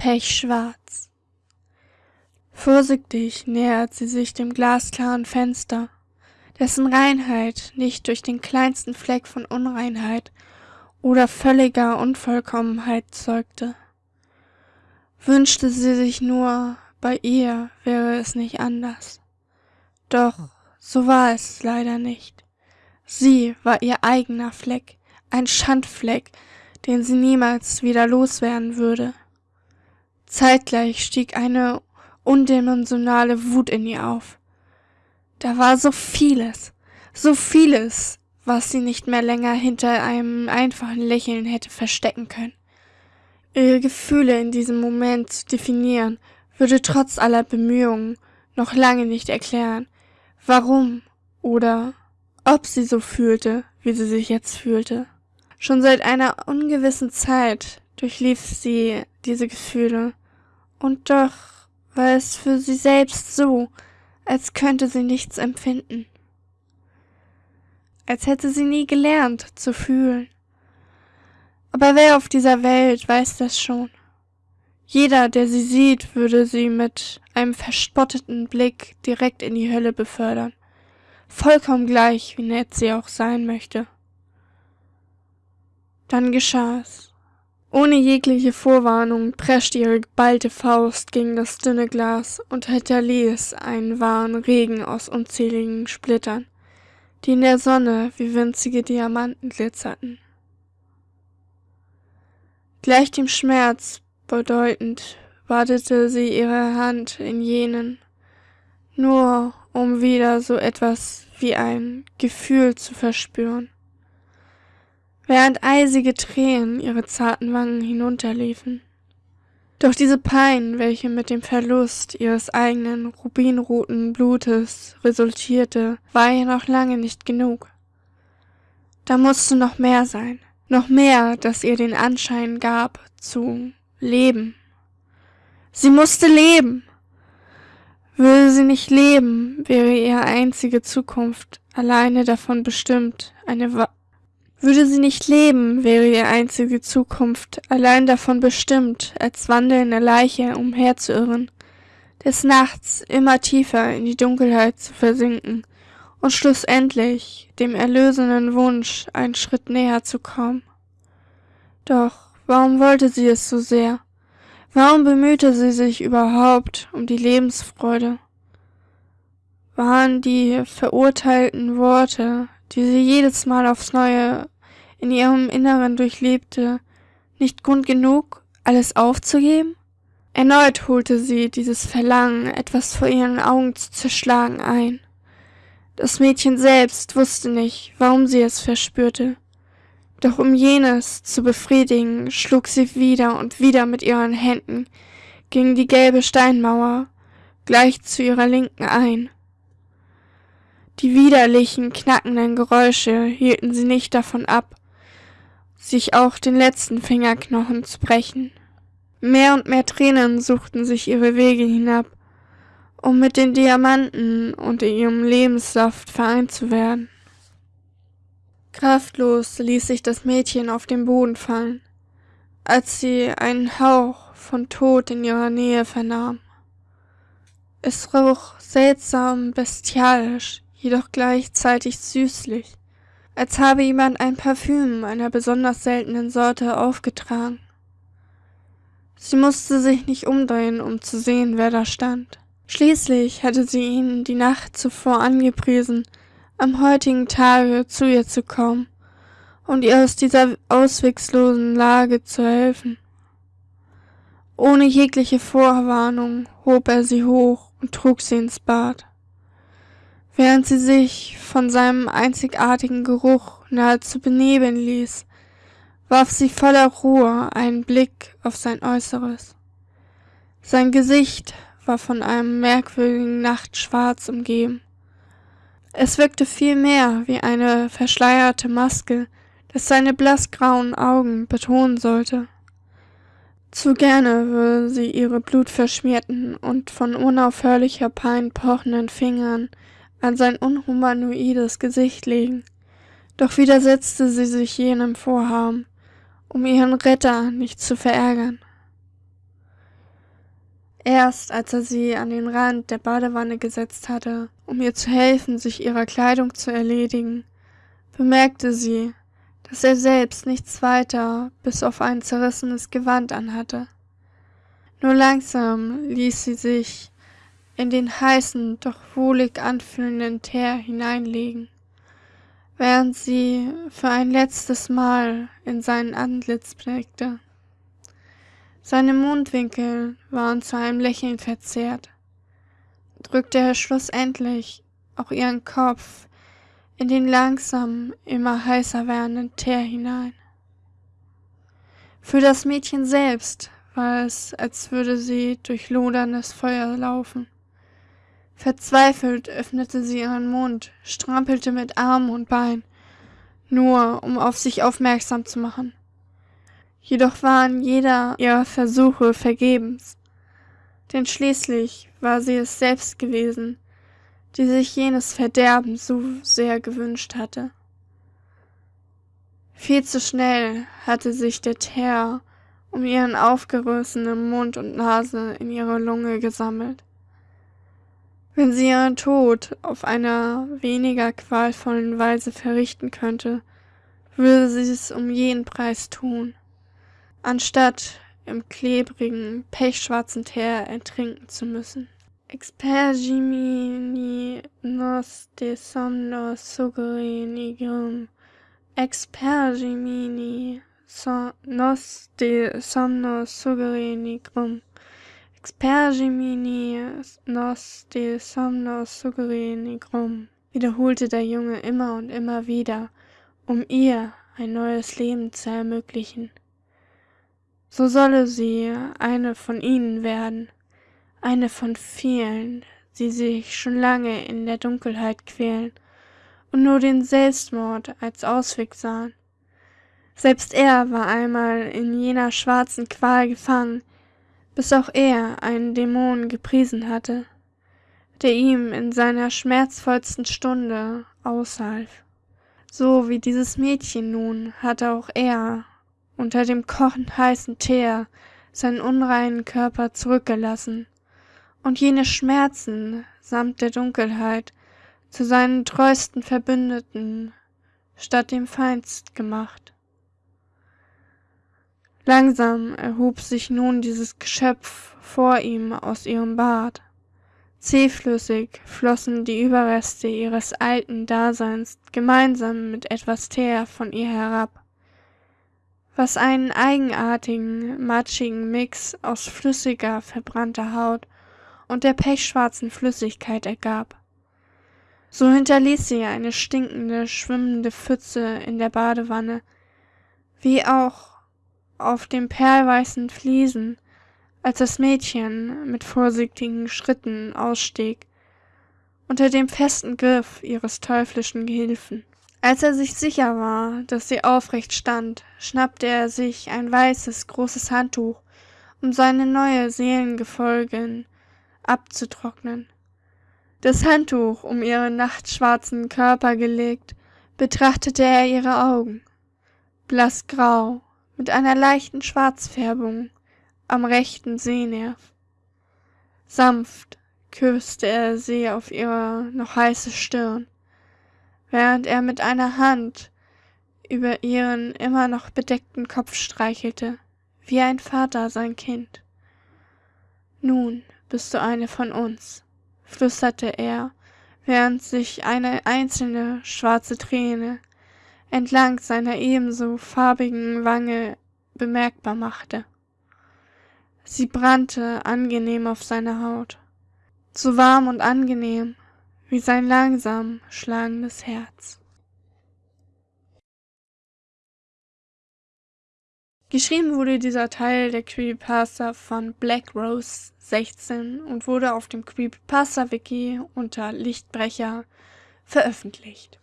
pechschwarz. Vorsichtig nähert sie sich dem glasklaren Fenster, dessen Reinheit nicht durch den kleinsten Fleck von Unreinheit oder völliger Unvollkommenheit zeugte. Wünschte sie sich nur, bei ihr wäre es nicht anders. Doch so war es leider nicht. Sie war ihr eigener Fleck, ein Schandfleck, den sie niemals wieder loswerden würde. Zeitgleich stieg eine undimensionale Wut in ihr auf. Da war so vieles, so vieles, was sie nicht mehr länger hinter einem einfachen Lächeln hätte verstecken können. Ihre Gefühle in diesem Moment zu definieren, würde trotz aller Bemühungen noch lange nicht erklären, warum oder ob sie so fühlte, wie sie sich jetzt fühlte. Schon seit einer ungewissen Zeit durchlief sie diese Gefühle, und doch war es für sie selbst so, als könnte sie nichts empfinden. Als hätte sie nie gelernt zu fühlen. Aber wer auf dieser Welt weiß das schon? Jeder, der sie sieht, würde sie mit einem verspotteten Blick direkt in die Hölle befördern. Vollkommen gleich, wie nett sie auch sein möchte. Dann geschah es. Ohne jegliche Vorwarnung preschte ihre geballte Faust gegen das dünne Glas und hinterließ einen wahren Regen aus unzähligen Splittern, die in der Sonne wie winzige Diamanten glitzerten. Gleich dem Schmerz bedeutend badete sie ihre Hand in jenen, nur um wieder so etwas wie ein Gefühl zu verspüren während eisige Tränen ihre zarten Wangen hinunterliefen. Doch diese Pein, welche mit dem Verlust ihres eigenen rubinroten Blutes resultierte, war ihr noch lange nicht genug. Da musste noch mehr sein, noch mehr, das ihr den Anschein gab, zu leben. Sie musste leben. Würde sie nicht leben, wäre ihre einzige Zukunft alleine davon bestimmt, eine würde sie nicht leben, wäre ihre einzige Zukunft allein davon bestimmt, als wandelnde Leiche umherzuirren, des Nachts immer tiefer in die Dunkelheit zu versinken und schlussendlich dem erlösenden Wunsch einen Schritt näher zu kommen. Doch warum wollte sie es so sehr? Warum bemühte sie sich überhaupt um die Lebensfreude? Waren die verurteilten Worte, die sie jedes Mal aufs Neue in ihrem Inneren durchlebte, nicht Grund genug, alles aufzugeben? Erneut holte sie dieses Verlangen, etwas vor ihren Augen zu zerschlagen, ein. Das Mädchen selbst wusste nicht, warum sie es verspürte. Doch um jenes zu befriedigen, schlug sie wieder und wieder mit ihren Händen gegen die gelbe Steinmauer gleich zu ihrer Linken ein. Die widerlichen, knackenden Geräusche hielten sie nicht davon ab, sich auch den letzten Fingerknochen zu brechen. Mehr und mehr Tränen suchten sich ihre Wege hinab, um mit den Diamanten und ihrem Lebenssaft vereint zu werden. Kraftlos ließ sich das Mädchen auf den Boden fallen, als sie einen Hauch von Tod in ihrer Nähe vernahm. Es roch seltsam bestialisch, jedoch gleichzeitig süßlich als habe jemand ein Parfüm einer besonders seltenen Sorte aufgetragen. Sie musste sich nicht umdrehen, um zu sehen, wer da stand. Schließlich hatte sie ihn die Nacht zuvor angepriesen, am heutigen Tage zu ihr zu kommen und ihr aus dieser auswegslosen Lage zu helfen. Ohne jegliche Vorwarnung hob er sie hoch und trug sie ins Bad während sie sich von seinem einzigartigen Geruch nahezu benebeln ließ, warf sie voller Ruhe einen Blick auf sein Äußeres. Sein Gesicht war von einem merkwürdigen Nachtschwarz umgeben. Es wirkte vielmehr wie eine verschleierte Maske, das seine blassgrauen Augen betonen sollte. Zu gerne würde sie ihre blutverschmierten und von unaufhörlicher Pein pochenden Fingern an sein unhumanoides Gesicht legen, doch widersetzte sie sich jenem Vorhaben, um ihren Retter nicht zu verärgern. Erst als er sie an den Rand der Badewanne gesetzt hatte, um ihr zu helfen, sich ihrer Kleidung zu erledigen, bemerkte sie, dass er selbst nichts weiter bis auf ein zerrissenes Gewand anhatte. Nur langsam ließ sie sich in den heißen, doch wohlig anfühlenden Teer hineinlegen, während sie für ein letztes Mal in sein Antlitz blickte. Seine Mundwinkel waren zu einem Lächeln verzerrt, drückte er schlussendlich auch ihren Kopf in den langsam immer heißer werdenden Teer hinein. Für das Mädchen selbst war es, als würde sie durch loderndes Feuer laufen. Verzweifelt öffnete sie ihren Mund, strampelte mit Arm und Bein, nur um auf sich aufmerksam zu machen. Jedoch waren jeder ihrer Versuche vergebens, denn schließlich war sie es selbst gewesen, die sich jenes Verderben so sehr gewünscht hatte. Viel zu schnell hatte sich der Teer um ihren aufgerissenen Mund und Nase in ihre Lunge gesammelt. Wenn sie ihren Tod auf einer weniger qualvollen Weise verrichten könnte, würde sie es um jeden Preis tun, anstatt im klebrigen, pechschwarzen Teer ertrinken zu müssen. Expergimini nos de somno sugere nigrum. Expergimini nos de somno sugere nigrum. Expergimini nos de somno sugere nigrum. Wiederholte der Junge immer und immer wieder, um ihr ein neues Leben zu ermöglichen. So solle sie eine von ihnen werden eine von vielen, die sich schon lange in der Dunkelheit quälen und nur den Selbstmord als Ausweg sahen. Selbst er war einmal in jener schwarzen Qual gefangen, bis auch er einen Dämon gepriesen hatte, der ihm in seiner schmerzvollsten Stunde aushalf. So wie dieses Mädchen nun hatte auch er unter dem kochend heißen Teer seinen unreinen Körper zurückgelassen und jene Schmerzen samt der Dunkelheit zu seinen treuesten Verbündeten statt dem Feind gemacht. Langsam erhob sich nun dieses Geschöpf vor ihm aus ihrem Bad. Zähflüssig flossen die Überreste ihres alten Daseins gemeinsam mit etwas Teer von ihr herab, was einen eigenartigen, matschigen Mix aus flüssiger, verbrannter Haut und der pechschwarzen Flüssigkeit ergab. So hinterließ sie eine stinkende, schwimmende Pfütze in der Badewanne, wie auch auf den perlweißen Fliesen, als das Mädchen mit vorsichtigen Schritten ausstieg, unter dem festen Griff ihres teuflischen Gehilfen. Als er sich sicher war, dass sie aufrecht stand, schnappte er sich ein weißes, großes Handtuch, um seine neue Seelengefolgin abzutrocknen. Das Handtuch um ihren nachtschwarzen Körper gelegt, betrachtete er ihre Augen, blassgrau, mit einer leichten Schwarzfärbung am rechten Sehnerv. Sanft küsste er sie auf ihre noch heiße Stirn, während er mit einer Hand über ihren immer noch bedeckten Kopf streichelte, wie ein Vater sein Kind. Nun bist du eine von uns, flüsterte er, während sich eine einzelne schwarze Träne entlang seiner ebenso farbigen Wange bemerkbar machte. Sie brannte angenehm auf seiner Haut, so warm und angenehm wie sein langsam schlagendes Herz. Geschrieben wurde dieser Teil der Creepypasta von Black Rose 16 und wurde auf dem Creepypasta Wiki unter Lichtbrecher veröffentlicht